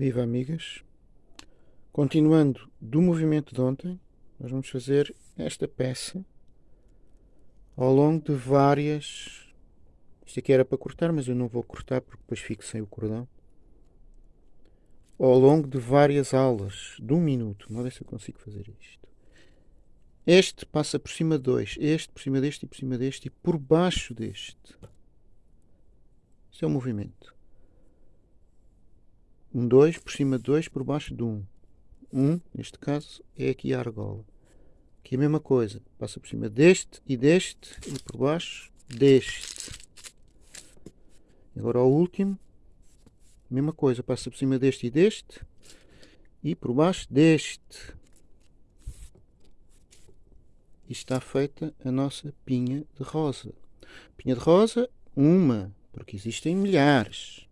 Viva amigas! Continuando do movimento de ontem, nós vamos fazer esta peça ao longo de várias. Isto aqui era para cortar, mas eu não vou cortar porque depois fico sem o cordão. Ao longo de várias aulas, de um minuto. Vamos ver se eu consigo fazer isto. Este passa por cima de dois, este por cima deste e por cima deste e por baixo deste. Isto é o movimento. Um 2 por cima de 2 por baixo de 1. Um. 1, um, neste caso, é aqui a argola. Aqui a mesma coisa. Passa por cima deste e deste e por baixo deste. Agora o último. Mesma coisa. Passa por cima deste e deste e por baixo deste. E está feita a nossa pinha de rosa. Pinha de rosa, uma, porque existem milhares.